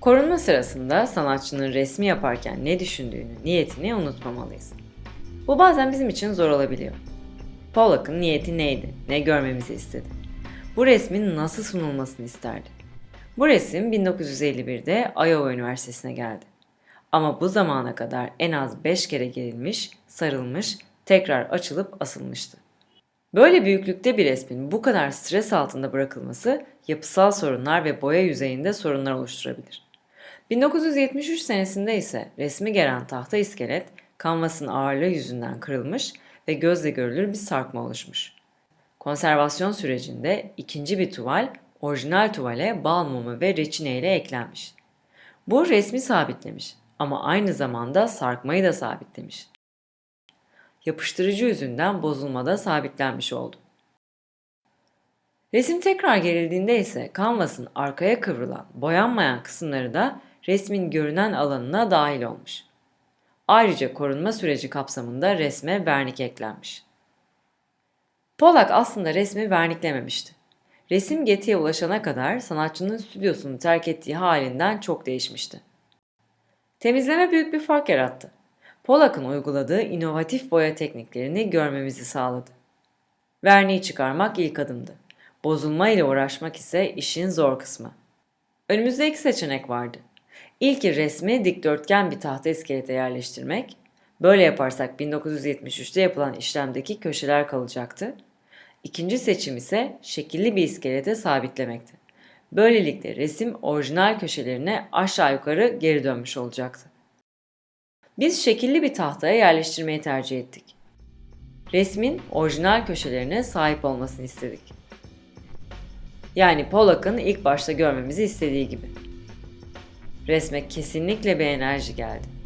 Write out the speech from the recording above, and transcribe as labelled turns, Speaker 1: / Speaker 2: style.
Speaker 1: Korunma sırasında sanatçının resmi yaparken ne düşündüğünü, niyetini unutmamalıyız. Bu bazen bizim için zor olabiliyor. Pollock'ın niyeti neydi? Ne görmemizi istedi? Bu resmin nasıl sunulmasını isterdi? Bu resim 1951'de Iowa Üniversitesi'ne geldi. Ama bu zamana kadar en az 5 kere gerilmiş, sarılmış, tekrar açılıp asılmıştı. Böyle büyüklükte bir resmin bu kadar stres altında bırakılması yapısal sorunlar ve boya yüzeyinde sorunlar oluşturabilir. 1973 senesinde ise resmi gelen tahta iskelet kanvasın ağırlığı yüzünden kırılmış ve gözle görülür bir sarkma oluşmuş. Konservasyon sürecinde ikinci bir tuval orijinal tuvale bal mumu ve reçine ile eklenmiş. Bu resmi sabitlemiş ama aynı zamanda sarkmayı da sabitlemiş. Yapıştırıcı yüzünden bozulmada sabitlenmiş oldu. Resim tekrar gerildiğinde ise kanvasın arkaya kıvrılan, boyanmayan kısımları da resmin görünen alanına dahil olmuş. Ayrıca korunma süreci kapsamında resme vernik eklenmiş. Pollack aslında resmi verniklememişti. Resim Getty'ye ulaşana kadar sanatçının stüdyosunu terk ettiği halinden çok değişmişti. Temizleme büyük bir fark yarattı. Pollack'ın uyguladığı inovatif boya tekniklerini görmemizi sağladı. Verniği çıkarmak ilk adımdı. Bozulma ile uğraşmak ise işin zor kısmı. Önümüzde iki seçenek vardı. İlki resmi dikdörtgen bir tahta iskelete yerleştirmek. Böyle yaparsak 1973'te yapılan işlemdeki köşeler kalacaktı. İkinci seçim ise şekilli bir iskelete sabitlemekti. Böylelikle resim orijinal köşelerine aşağı yukarı geri dönmüş olacaktı. Biz şekilli bir tahtaya yerleştirmeyi tercih ettik. Resmin orijinal köşelerine sahip olmasını istedik. Yani Pollack'ın ilk başta görmemizi istediği gibi. Resme kesinlikle bir enerji geldi.